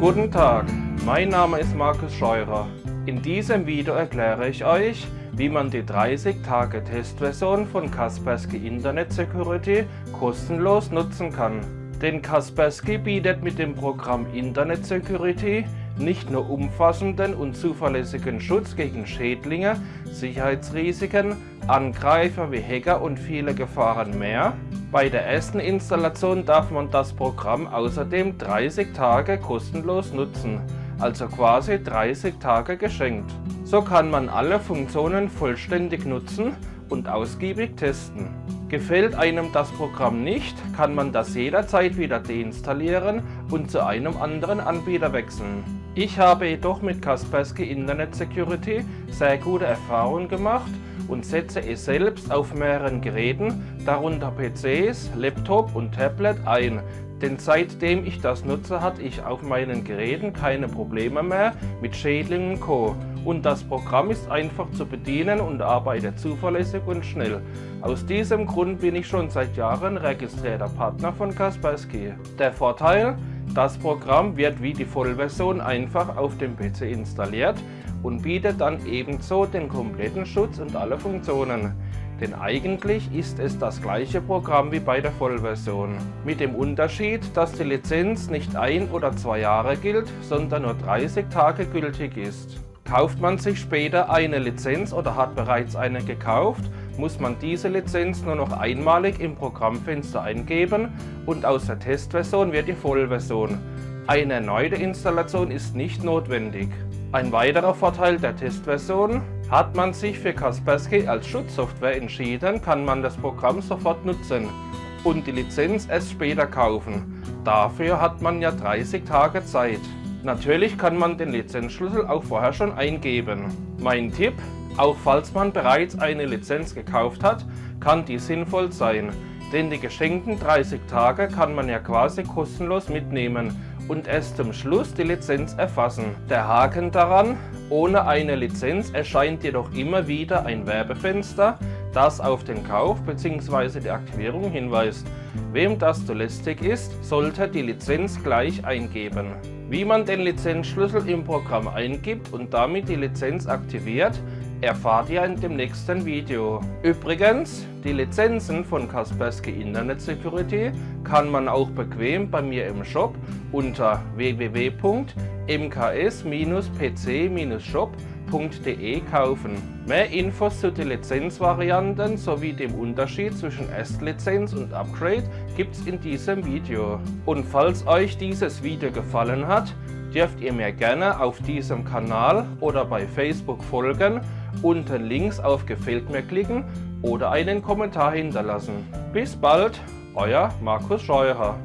Guten Tag, mein Name ist Markus Scheurer. In diesem Video erkläre ich euch, wie man die 30 Tage Testversion von Kaspersky Internet Security kostenlos nutzen kann. Denn Kaspersky bietet mit dem Programm Internet Security nicht nur umfassenden und zuverlässigen Schutz gegen Schädlinge, Sicherheitsrisiken, Angreifer wie Hacker und viele Gefahren mehr. Bei der ersten Installation darf man das Programm außerdem 30 Tage kostenlos nutzen, also quasi 30 Tage geschenkt. So kann man alle Funktionen vollständig nutzen und ausgiebig testen. Gefällt einem das Programm nicht, kann man das jederzeit wieder deinstallieren und zu einem anderen Anbieter wechseln. Ich habe jedoch mit Kaspersky Internet Security sehr gute Erfahrungen gemacht und setze es selbst auf mehreren Geräten, darunter PCs, Laptop und Tablet ein, denn seitdem ich das nutze, hatte ich auf meinen Geräten keine Probleme mehr mit Schädlingen Co. Und das Programm ist einfach zu bedienen und arbeitet zuverlässig und schnell. Aus diesem Grund bin ich schon seit Jahren registrierter Partner von Kaspersky. Der Vorteil? Das Programm wird wie die Vollversion einfach auf dem PC installiert und bietet dann ebenso den kompletten Schutz und alle Funktionen. Denn eigentlich ist es das gleiche Programm wie bei der Vollversion. Mit dem Unterschied, dass die Lizenz nicht ein oder zwei Jahre gilt, sondern nur 30 Tage gültig ist. Kauft man sich später eine Lizenz oder hat bereits eine gekauft, muss man diese Lizenz nur noch einmalig im Programmfenster eingeben und aus der Testversion wird die Vollversion. Eine erneute Installation ist nicht notwendig. Ein weiterer Vorteil der Testversion, hat man sich für Kaspersky als Schutzsoftware entschieden, kann man das Programm sofort nutzen und die Lizenz erst später kaufen. Dafür hat man ja 30 Tage Zeit. Natürlich kann man den Lizenzschlüssel auch vorher schon eingeben. Mein Tipp, auch falls man bereits eine Lizenz gekauft hat, kann die sinnvoll sein, denn die geschenkten 30 Tage kann man ja quasi kostenlos mitnehmen und erst zum Schluss die Lizenz erfassen. Der Haken daran, ohne eine Lizenz erscheint jedoch immer wieder ein Werbefenster, das auf den Kauf bzw. die Aktivierung hinweist. Wem das zu lästig ist, sollte die Lizenz gleich eingeben. Wie man den Lizenzschlüssel im Programm eingibt und damit die Lizenz aktiviert, erfahrt ihr in dem nächsten Video. Übrigens, die Lizenzen von Kaspersky Internet Security kann man auch bequem bei mir im Shop unter www.mks-pc-shop.de kaufen. Mehr Infos zu den Lizenzvarianten sowie dem Unterschied zwischen Erstlizenz und Upgrade gibt's in diesem Video. Und falls euch dieses Video gefallen hat, dürft ihr mir gerne auf diesem Kanal oder bei Facebook folgen unten links auf Gefällt mir klicken oder einen Kommentar hinterlassen. Bis bald, euer Markus Scheurer.